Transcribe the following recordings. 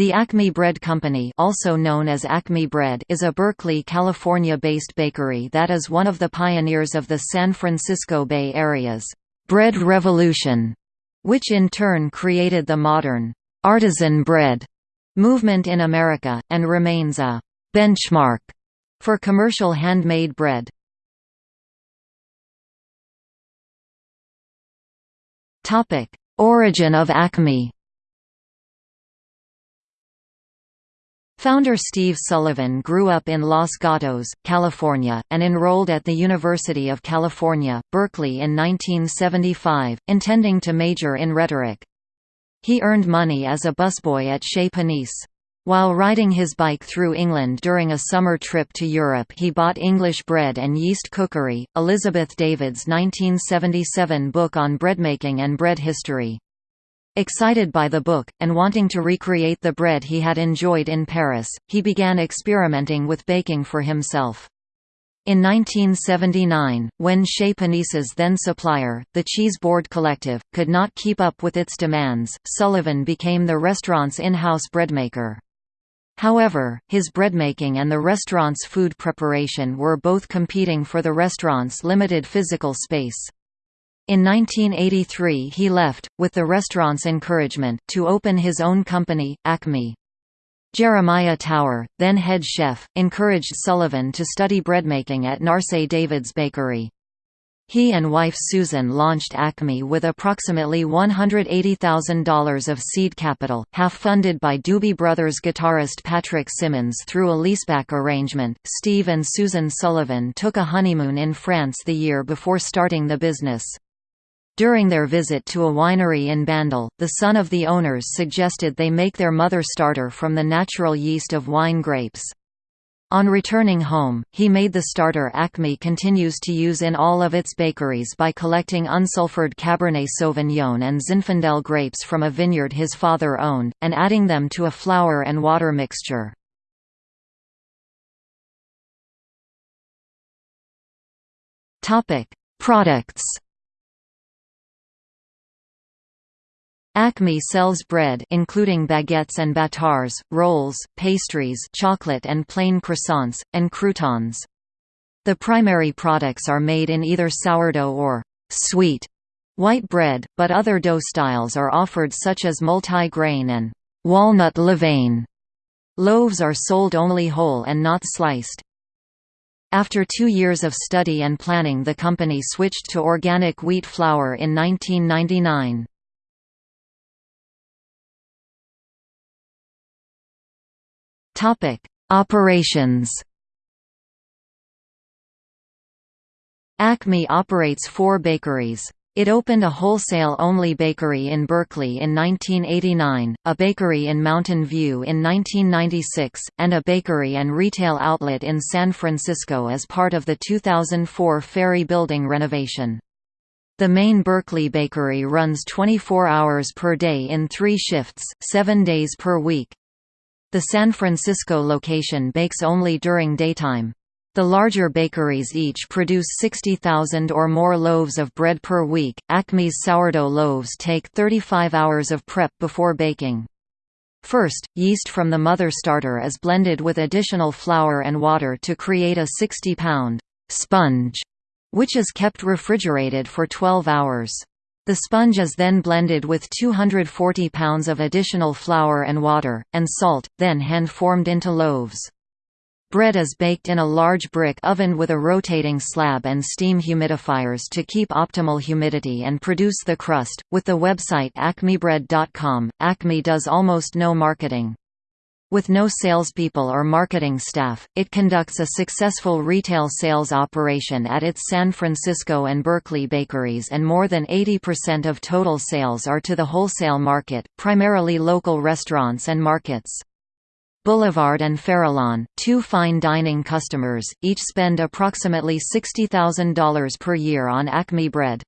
The Acme Bread Company also known as Acme Bread is a Berkeley, California-based bakery that is one of the pioneers of the San Francisco Bay Area's «bread revolution», which in turn created the modern «artisan bread» movement in America, and remains a «benchmark» for commercial handmade bread. Origin of Acme Founder Steve Sullivan grew up in Los Gatos, California, and enrolled at the University of California, Berkeley in 1975, intending to major in rhetoric. He earned money as a busboy at Chez Panisse. While riding his bike through England during a summer trip to Europe he bought English Bread and Yeast Cookery, Elizabeth David's 1977 book on breadmaking and bread history. Excited by the book, and wanting to recreate the bread he had enjoyed in Paris, he began experimenting with baking for himself. In 1979, when Chez Panisse's then supplier, the Cheese Board Collective, could not keep up with its demands, Sullivan became the restaurant's in-house breadmaker. However, his breadmaking and the restaurant's food preparation were both competing for the restaurant's limited physical space. In 1983 he left, with the restaurant's encouragement, to open his own company, Acme. Jeremiah Tower, then head chef, encouraged Sullivan to study breadmaking at Narsai David's Bakery. He and wife Susan launched Acme with approximately $180,000 of seed capital, half funded by Doobie Brothers guitarist Patrick Simmons through a leaseback arrangement. Steve and Susan Sullivan took a honeymoon in France the year before starting the business. During their visit to a winery in Bandol, the son of the owners suggested they make their mother starter from the natural yeast of wine grapes. On returning home, he made the starter Acme continues to use in all of its bakeries by collecting unsulfured Cabernet Sauvignon and Zinfandel grapes from a vineyard his father owned, and adding them to a flour and water mixture. Products Acme sells bread including baguettes and bâtards, rolls, pastries chocolate and plain croissants, and croutons. The primary products are made in either sourdough or «sweet» white bread, but other dough styles are offered such as multi-grain and «walnut levain». Loaves are sold only whole and not sliced. After two years of study and planning the company switched to organic wheat flour in 1999. Operations. Acme operates four bakeries. It opened a wholesale-only bakery in Berkeley in 1989, a bakery in Mountain View in 1996, and a bakery and retail outlet in San Francisco as part of the 2004 Ferry Building renovation. The main Berkeley bakery runs 24 hours per day in three shifts, seven days per week. The San Francisco location bakes only during daytime. The larger bakeries each produce 60,000 or more loaves of bread per week. Acme's sourdough loaves take 35 hours of prep before baking. First, yeast from the mother starter is blended with additional flour and water to create a 60-pound sponge, which is kept refrigerated for 12 hours. The sponge is then blended with 240 pounds of additional flour and water, and salt, then hand-formed into loaves. Bread is baked in a large brick oven with a rotating slab and steam humidifiers to keep optimal humidity and produce the crust. With the website acmebread.com, Acme does almost no marketing. With no salespeople or marketing staff, it conducts a successful retail sales operation at its San Francisco and Berkeley bakeries and more than 80% of total sales are to the wholesale market, primarily local restaurants and markets. Boulevard and Farallon, two fine dining customers, each spend approximately $60,000 per year on Acme bread.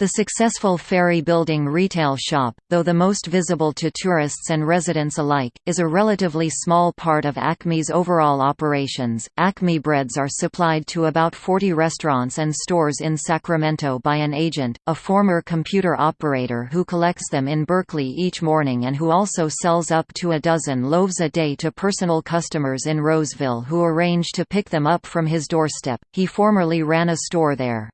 The successful ferry building retail shop, though the most visible to tourists and residents alike, is a relatively small part of Acme's overall operations. Acme breads are supplied to about 40 restaurants and stores in Sacramento by an agent, a former computer operator who collects them in Berkeley each morning and who also sells up to a dozen loaves a day to personal customers in Roseville who arrange to pick them up from his doorstep. He formerly ran a store there.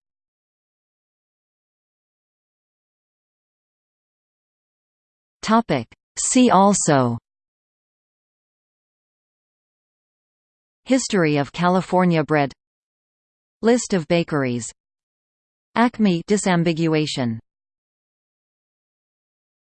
Topic. See also. History of California bread. List of bakeries. Acme disambiguation